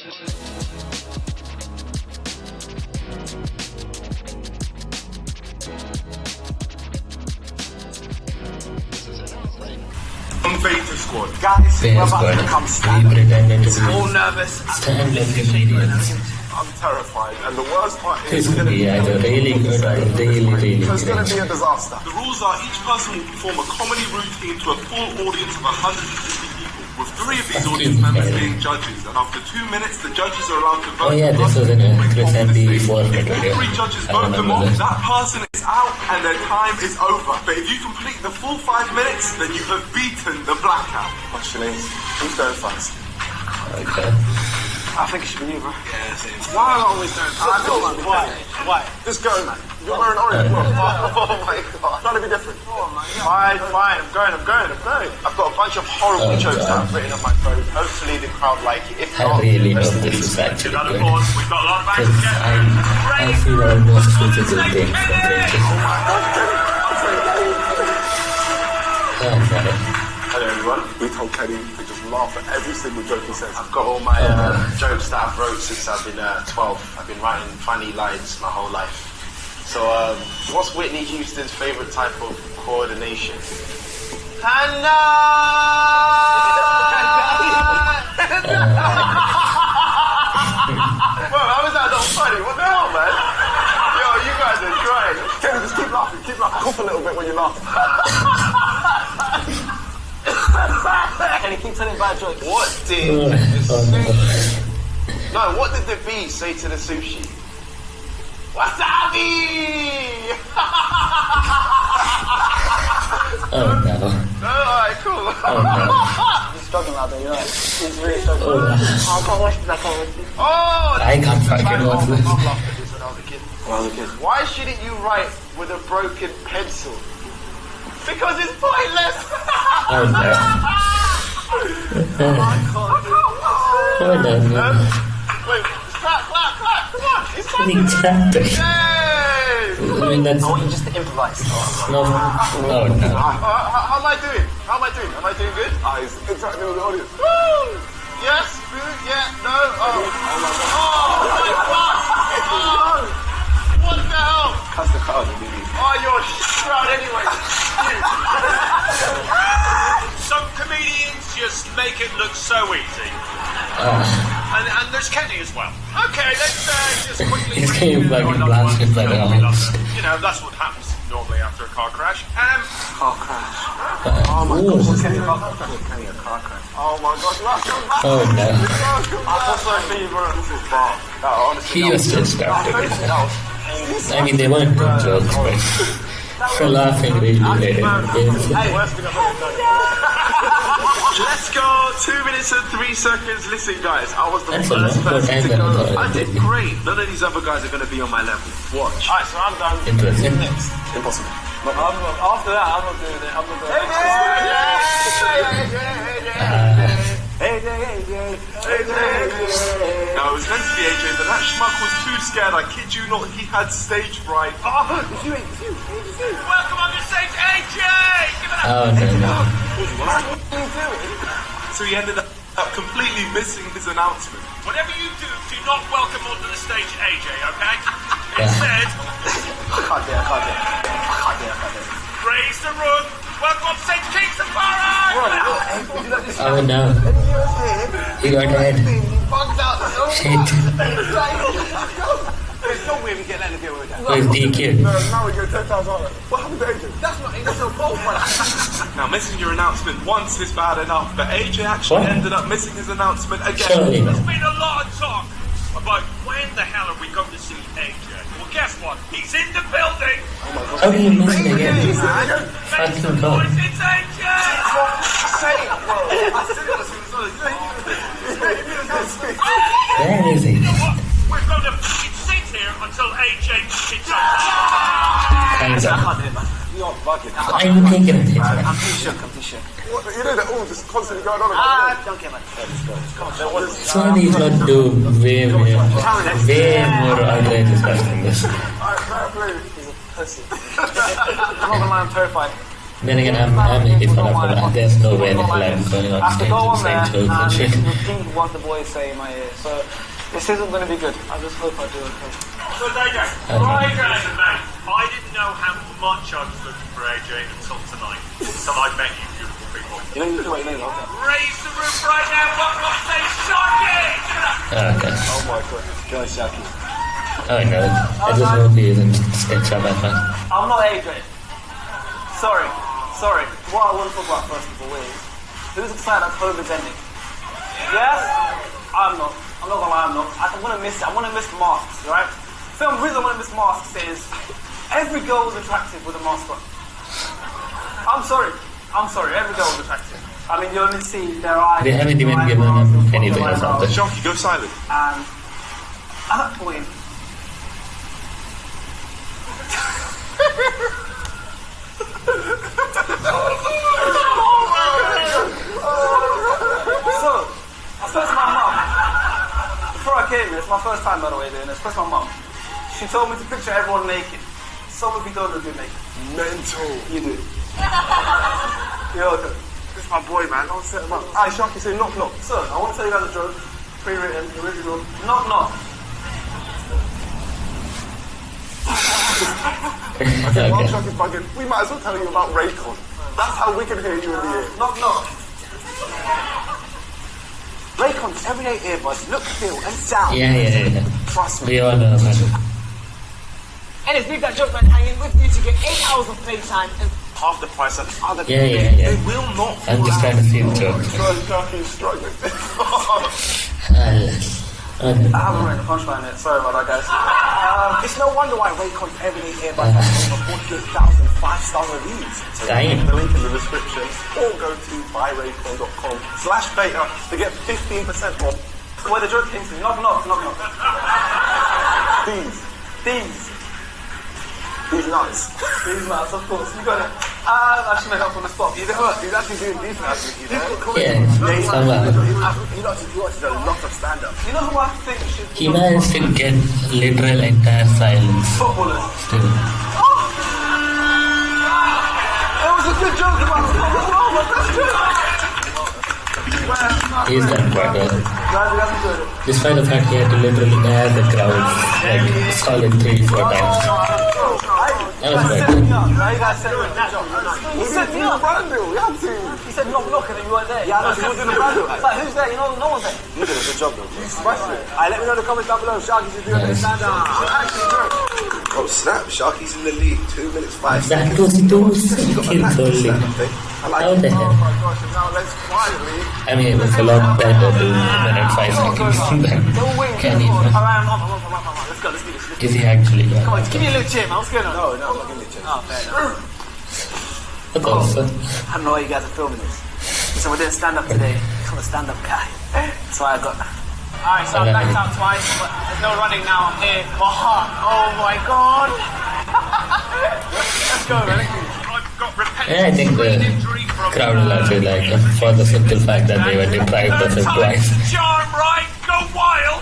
Invader Squad. Guys, Fair we're about to become We stand All nervous. stand-up comedians. I'm terrified. And the worst part This is could be either really good or really, really it's going to be a disaster. The rules are each person will perform a comedy routine to a full audience of 150 people, with three of these audience members being judges. And after two minutes, the judges are allowed to vote. Oh yeah, this was in a Chris MP4 video. Three judges vote them remember off. this. That person is out and their time is over. But if you complete the full five minutes, then you have beaten the blackout. Actually, who's going first? Okay. I think it should be you, bro. Yeah, same. Why am I always going first? I know, man. Why? Why? Just go, man. You're wearing orange. bro. oh my god. Trying to be different. Oh my god. Fine, fine. I'm going, I'm going, I'm going. I've got a bunch of horrible Oh, jokes that I've written on my phone. Hopefully the crowd like it. If I not, really rest hope in this peace. is actually Round of good. We've got a lot of Because actors. I, I feel almost such a good thing from Bridges. Oh no. Hello everyone. We told Kenny to just laugh at every single joke he says. I've got all my uh, jokes that I've wrote since I've been uh, 12. I've been writing funny lines my whole life. So, um, what's Whitney Houston's favorite type of coordination? Bro, how is that not funny? What the hell, man? Yo, you guys are trying. Just keep laughing. Keep laughing. Cough a little bit when you laugh. Can you keep telling bad jokes? What Oh, did the oh no. sushi... No, what did the bee say to the sushi? Wasabi! Oh no. Alright, cool. Oh no. He's struggling out there, you know. He's really oh, struggling. Oh no. I can't watch this, I can't watch this. Oh, I can't fucking watch this. I've laughed at this when I was a kid. When I was a kid. Why shouldn't you write with a broken pencil? Because it's pointless! Oh no. Oh no. no. Wait, clap, clap, clap. Come on. It's funny. Exactly. I mean that's I want you just to improvise. no. Oh no. Uh, how, am I doing? How am I doing? Am I doing good? Ah, he's interacting with the audience. Yes, good, yeah, no, oh. Oh my god. Oh my god! Oh! What the hell? Cuss the crowd, baby. Oh, you're shroud anyway. Some comedians just make it look so easy. Oh. And, and there's Kenny as well. Okay, let's uh, just quickly. He's bring getting in fucking another one. blasted by the No, we love house. them. You know, that's what happens normally after a car crash. Um, Car crash. Oh my Ooh. gosh. Kenny, Kenny, a car crash. Oh my gosh, welcome back. Oh no. Welcome back. That's my favorite. This is bomb. Honestly. He was just started with. I mean, they weren't good jokes, but for laughing really made it Let's go. Two minutes and three seconds. Listen, guys, I was the That's first person to go. I did great. None of these other guys are going to be on my level. Watch. Alright, so I'm done. Interesting. Impossible. I'm after that, I'm not doing it. I'm not doing it. No, it was meant to be AJ, but that schmuck was too scared. I kid you not, he had stage fright. Oh, it's you, it's you, it's you. welcome on the stage, AJ! Give it up. Oh no no. So he ended up completely missing his announcement. Whatever you do, do not welcome onto the stage AJ, okay? Instead, I can't do it, I can't do it. I can't do it, I can't do it. raise the room. Welcome on stage, King Safari! Oh no. He got dead. Shit. There's no way we get let him get away with that. Where's DQ? No, now we get $10,000. What happened to AJ? That's not, that's not bold, man. Now, missing your announcement once is bad enough, but AJ actually What? ended up missing his announcement again. Surely There's not. been a lot of talk about when the hell are we going to see AJ. Well, guess what? He's in the building. Oh How do you miss it again? Make Fucking some God. noise, it's AJ! Say it, bro. I said it as soon as I Where is he? You know what? We're going to sit here until AJ hits us. Hands I up. Can't it, bugging. I'm taking a picture. I'm too shook, I'm too shook. What, you know, they're all just constantly going on. Ah, don't care, man. Let's go, let's go. There was- these would do way more, way more outrageous stuff than this. Alright, fair play. I'm not gonna lie, I'm terrified. Then again, I'm, I'm making fun of him. There's no way the hell I'm going on I have to stage go and on saying there jokes and and repeat what the boys say in my ear. So this isn't going to be good. I just hope I do okay. So AJ, Okay. mate, I didn't know how much I was looking for AJ until tonight. Until I met you beautiful people. You know, you do it, you know, okay. Raise the roof right now, what what say Sharky! Oh, okay. Oh my god. Go, Sharky. Oh no, I just hope he isn't extra Batman. I'm not AJ. Sorry. Sorry. What I want to talk about first of all is who's excited that COVID's ending? Yes? I'm not. I'm not gonna lie, I'm not. I want to miss I want to miss masks, right? Film the reason I want to miss masks is every girl was attractive with a mask on. I'm sorry. I'm sorry. Every girl was attractive. I mean, you only see their eyes. They haven't even their given eyebrows, him their anything or eyebrows, something. Sharky, go silent. And at that point, So, I spoke to my mum. Before I came here, it's my first time by the way doing this. I spoke to my mum. She told me to picture everyone naked. Some of you don't look good naked. Mental. You do. You're welcome. This is my boy, man. Don't set him up. Alright, Sharky, say knock knock. So, I want to tell you guys a joke. Pre-written, original. Knock knock. Okay, while okay. Sharky's bugging, we might as well tell you about Raycon. That's how we can hear you in the ear. Knock knock. Raycon's everyday earbuds look, feel, and sound. Yeah, yeah, yeah. Trust me. We all know about it. And it's Leave That Joke Man hanging with you to get 8 hours of playtime and Half the price of other Yeah, yeah, yeah. They will not I'm just trying to see the joke. Bro, Sharky's struggling. I haven't written a punchline yet. Sorry about that, guys. um, it's no wonder why Raycon's everyday earbuds have over 48,000 five-star reviews. Damn. the link in the description or go to buyraycon.com slash beta to get 15% off Where the joke came from. Knock knock knock knock. these. These. These nuts. These nuts, of course. You got it. Uh, should make up on the spot. He's, he's actually doing decent actually. He's Yeah, somehow. He actually watches a lot of stand-up. You know who I think should He managed to get literal entire silence footballers. still. It was a good joke about footballers. Oh, my best joke. He's done quite well. Guys, you guys enjoyed it. Despite the fact he had to literally air the crowd like solid three, four times. That was quite good. Now you guys set me up. He set me up. Brandon, we had to. He said knock knock and then you weren't there. Yeah, I know, he was in the brand. It's like, who's there? You know, no one's there. You did a good job, though. Smash it. Alright, let me know in the comments down below. Sharky, you do a Nice. stand up. Oh snap, Sharky's in the lead, two minutes five seconds. That was two seconds only. I like How the Oh my gosh, and now let's quietly. I mean, it was a lot better doing minute five seconds than can he? Is he actually Come on, give me a little cheer, man. What's going on? No, no, I'm not giving you a chance. Oh, fair enough. What also? I don't know why you guys are filming this. So we're doing stand up today. I'm a stand up guy. That's why I got. Alright, so I backed out twice, but there's no running now. I'm here. Oh my god. Let's go, man. I've got repetitive Yeah, I think the brain injury from crowd will actually like for the simple fact that they were deprived of it Third twice. time's the charm, right? Go wild!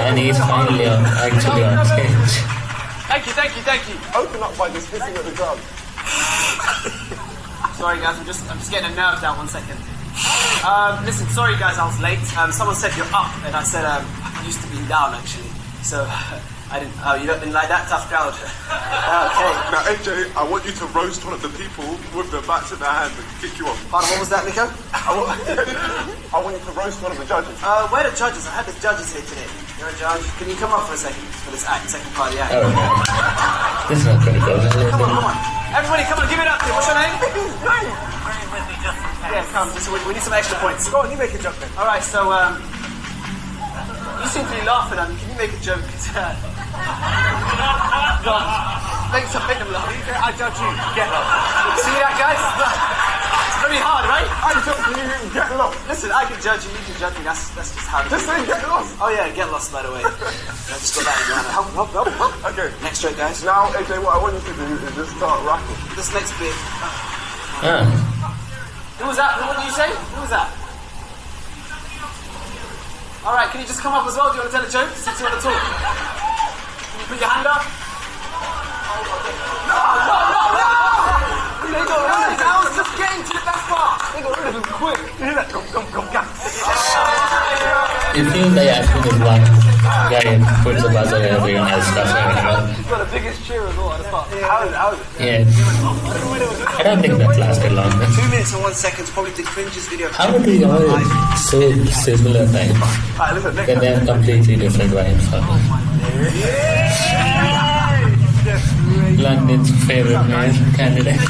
And he's finally on, actually on stage. Thank you, thank you, thank you. Open up by just hissing at the drum. Sorry guys, I'm just I'm just getting a nerve down one second. Um, listen, sorry guys, I was late. Um, someone said you're up, and I said um, I used to be down actually. So I didn't. Oh, you don't didn't like that tough crowd. okay. Now, AJ, I want you to roast one of the people with their bats in their hands and kick you off. Pardon, what was that, Nico? I want, I want you to roast one of the judges. Uh, where are the judges? I had the judges here today. You're a judge. Can you come up for a second for this act, second part of the act? Oh no. This is not going to go Come on, come on. Everybody, come on, give it up. What's your name? yeah, come. Just, we, we need some extra points. Go on, you make a joke then. All right, so um, you seem to be laughing at me. Can you make a joke? Go on. Make some make them laugh. I judge you. Get up. See that, guys? It's very hard, right? I judge you, get lost. Listen, I can judge you, you can judge me. That's that's just how it Just is. say get lost. Oh yeah, get lost by the way. I just got that in your hand. Help, help, help, help. Okay. Next joke, guys. Now, AJ, what I want you to do is just start rapping. This next bit. Ah, Who was that? What did you say? Who was that? All right, can you just come up as well? Do you want to tell a joke since you want to talk? Put your hand up. No, no, no, no! They got rid of him. I was just getting to the best part. They got rid of him quick. Come, come, come, come. It feels like Ashwin is one guy and puts a buzzer and everyone else does it. He's got the biggest cheer as well at the start. How is it? How is it? Yeah. I don't think that lasted long. Two minutes and one second is probably the cringiest video. How are they all so similar times? Alright, listen, Then they have completely different vibes. Oh London's favorite male candidate.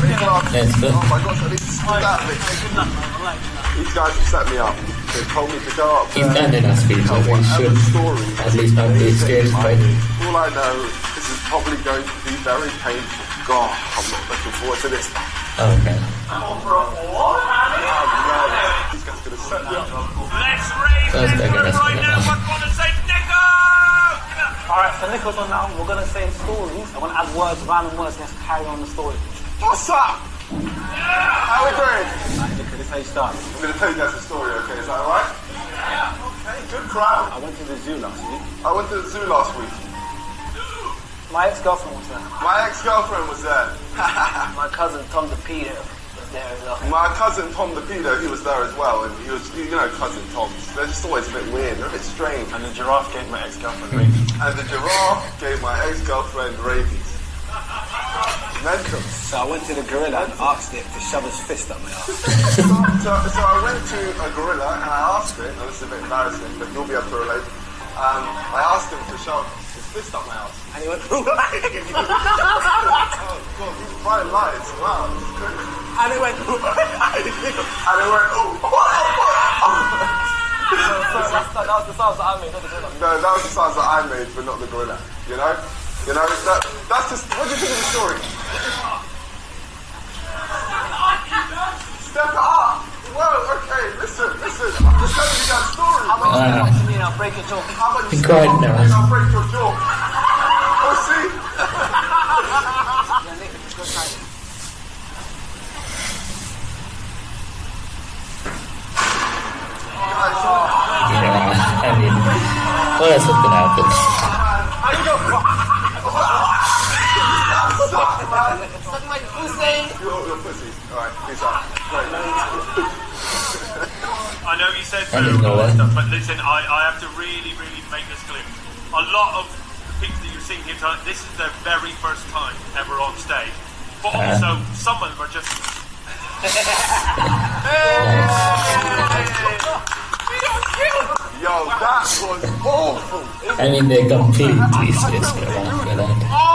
Let's go. Oh my gosh, I need to screw that bit. These guys have set me up. They told me to go up He's there. done enough speeches. tell He whatever should story at least not be staged by All I know, this is probably going to be very painful. God, I'm not looking forward to this. Okay. These guys are going to set me up. Let's raise First, this they're right now. no. We're going to say Nico! Alright, so Nicholas on now. We're going to say stories. I'm going to add words, random words. Let's carry on the story. What's up? How we doing? Alright, Nicholas, this is how you start. I'm going to tell you guys a story, okay? Is that alright? Yeah. Okay, good crowd. I went to the zoo last week. I went to the zoo last week. My ex-girlfriend was there. My ex-girlfriend was there. My cousin Tom the Peter was there as well. My cousin Tom the pedo, he was there as well, and he was, you know, cousin Toms. They're just always a bit weird, they're a bit strange. And the giraffe gave my ex-girlfriend rabies. And the giraffe gave my ex-girlfriend rabies. So I went to the gorilla and asked it to shove his fist up my ass. so, so, so I went to a gorilla and I asked it, and this is a bit embarrassing, but you'll be able to relate. Um, I asked him to shove his fist up my ass. And he went, oh god, these bright lights, wow, this is crazy. and it went, And it went, oh, So that's, that was the sounds that I made, not the gorilla. No, that was the sounds that I made, but not the gorilla. You know? You know, that, that's just, what do you think of the story? Step up! Whoa, okay, listen, listen, I'm just telling you that story. How about you come to me and I'll break your jaw? How about you Be step quiet up now. and I'll break your jaw? Oh, see? Yeah, Nick, let's go try it. Yeah, I mean, what else is gonna happen? Pussy! You're, you're pussy. Alright, peace out. I know you said I so didn't know that. stuff, but listen, I, I have to really, really make this clear. A lot of the people that you're seeing here tonight, this is their very first time ever on stage. But Uh-huh. also, some of them are just Yo, that was awful. I mean, they completely switched it around with that. Oh!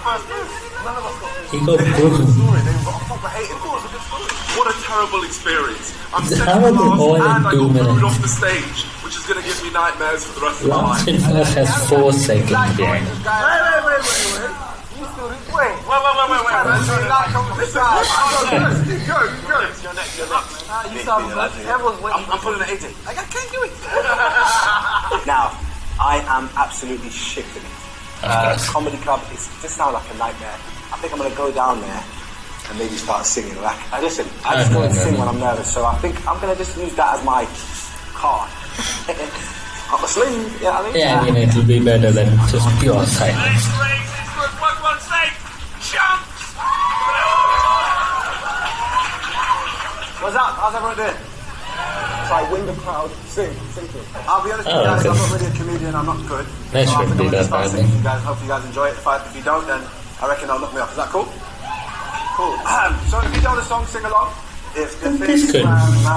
No, that's the first move, that's the first move. None of us got this He got broken. They were proper hating. It was a good story. What a terrible experience. I'm How second are last and I got booed off the stage, which is going to give me nightmares for the rest of my Last life. in has four seconds behind. Wait, wait, wait, wait, wait. You still didn't wait. Wait, wait, wait, wait, wait. Listen, listen, listen. Keep going, keep going. You're next, you're next. Ah, you sound good. Everyone's waiting. I'm pulling an AJ. I can't do it. now, I am absolutely shit at it. Uh, comedy club is just sound like a nightmare. I think I'm gonna go down there and maybe start singing. Like, I listen, I just go and sing when I'm nervous, so I think I'm gonna just use that as my card. Up my sleeve, you know what I mean? Yeah, I mean, it'll be better than just pure silence. let's raise this group. One, one, say, chumps! What's up? How's everyone doing? So I win the crowd, sing, sing to it. I'll be honest oh, with Oh, you guys, okay. I'm not really a comedian, I'm not good. That so I shouldn't I'm be gonna that start bad, singing then. you guys. Hope you guys enjoy it. If, I, if you don't, then I reckon I'll look me up. Is that cool? Cool. so if you know the song, sing along. If the This could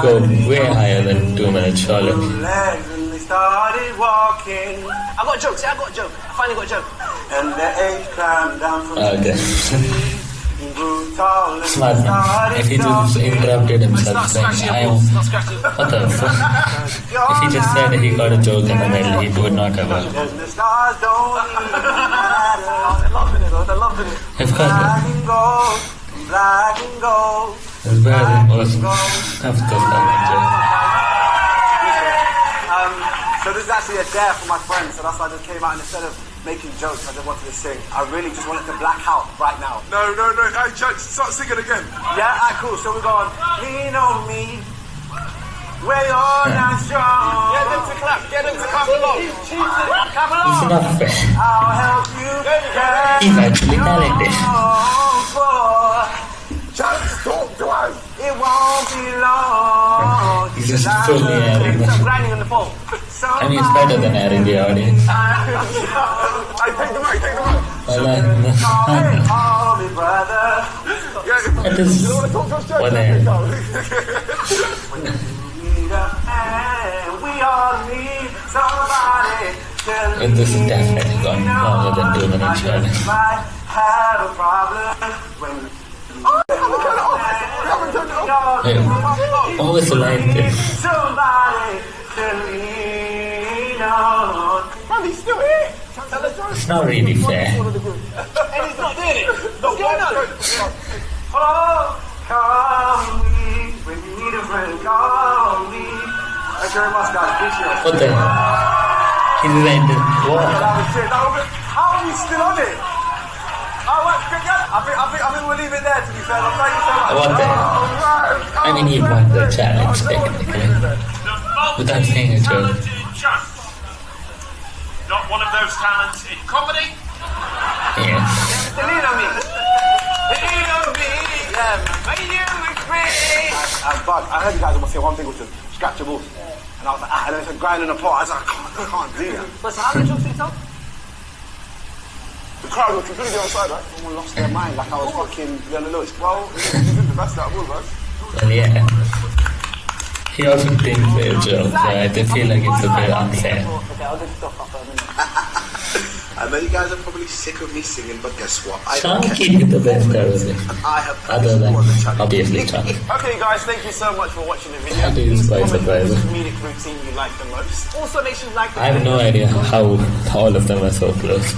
go way higher than two minutes, surely. legs and they started walking, I got jokes, yeah, I got a joke. I finally got a joke. and the age climbed down from oh, Okay. And grew tall and Smart man. If he just interrupted himself saying, I am. balls, not scratching. What the fuck? If he just said he got a joke in the middle, he would not have a. And the stars don't even matter. They're loving it, though. They're loving it. Of course, Black and gold, black and gold. it's better than most. Of course, I enjoy. Um, so this is actually a dare for my friends, so that's why I just came out and instead of making jokes, I just wanted to sing. I really just wanted to black out right now. No, no, no. Hey, Judge, start singing again. Yeah, alright, cool. So we're going, lean on me, where you're not strong. Get them to clap. Get them to clap along. Clap It's along. not fair. I'll help you. get He's actually talented. on board. Just talk to us. It won't be long. He's just fully airing Stop the grinding on the phone. I mean, it's better than airing the audience. I take the mic. Take the mic. That is what I to But this is definitely gone longer than two minutes, when Wait, what was the line there? Somebody to lean on. Man, he's still here. Tell the Joe. It's not really fair. And he's not doing it. Don't get on. Oh, call me when you need a friend. Call me. Thank you very much, guys. Appreciate. What the hell? He designed what? That was it. That was it. How are you still on it? What? Good guy. I think, I think, I think we'll leave it there. To be fair, Well, thank you so much. What the hell? I mean, he won the challenge technically. Without saying a joke. Multi-talented chunk. Not one of those talents in comedy. Yes. Lean on me. Lean on me. Yeah, you look pretty. I, but I heard you guys almost say one thing, which was scratchable. And I was like, ah, and then it's a grinding apart. I was like, I can't, I can't do that. But so how many jokes did he tell? The crowd were completely outside, right? Someone lost their mind, like I was fucking Leona Lewis. Well, you did the best out of all of us. Well, yeah. He also thinks they're a joke, but I feel like it's a bit unfair. Okay, I'll just stop after a minute. I know you guys are probably sick of me singing, but guess what? I don't care. Chunky is the best out. I have Other than, on the channel. obviously, Chunky. Okay, guys, thank you so much for watching the video. That is quite Comment which surprising. comedic routine you like the most. Also, make sure you like the I have no idea how all of them are so close.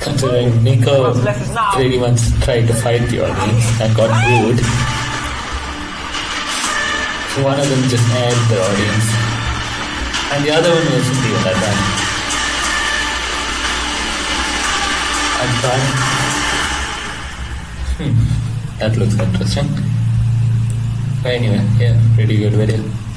Considering Nico pretty much tried to fight the audience and got booed. So one of them just aired the audience. And the other one wasn't even that bad. I'm trying. Hmm. That looks interesting. Anyway, yeah, pretty good video.